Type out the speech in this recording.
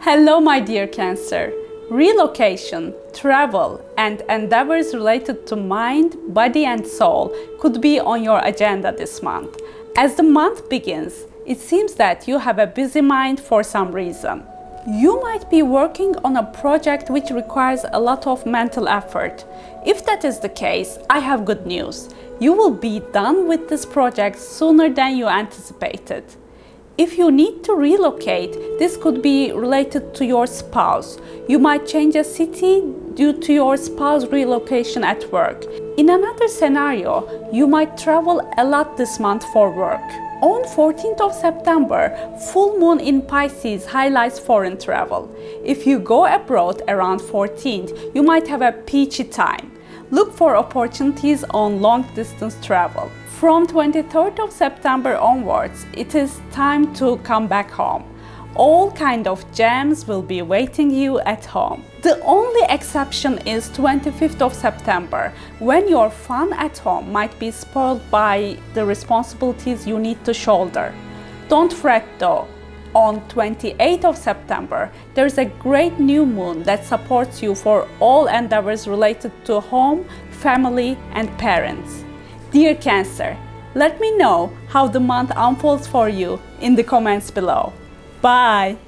Hello, my dear Cancer. Relocation, travel, and endeavors related to mind, body, and soul could be on your agenda this month. As the month begins, it seems that you have a busy mind for some reason. You might be working on a project which requires a lot of mental effort. If that is the case, I have good news. You will be done with this project sooner than you anticipated. If you need to relocate, this could be related to your spouse. You might change a city due to your spouse relocation at work. In another scenario, you might travel a lot this month for work. On 14th of September, full moon in Pisces highlights foreign travel. If you go abroad around 14th, you might have a peachy time. Look for opportunities on long distance travel. From 23rd of September onwards, it is time to come back home. All kind of gems will be waiting you at home. The only exception is 25th of September, when your fun at home might be spoiled by the responsibilities you need to shoulder. Don't fret though. On 28th of September, there is a great new moon that supports you for all endeavors related to home, family and parents. Dear Cancer, let me know how the month unfolds for you in the comments below. Bye!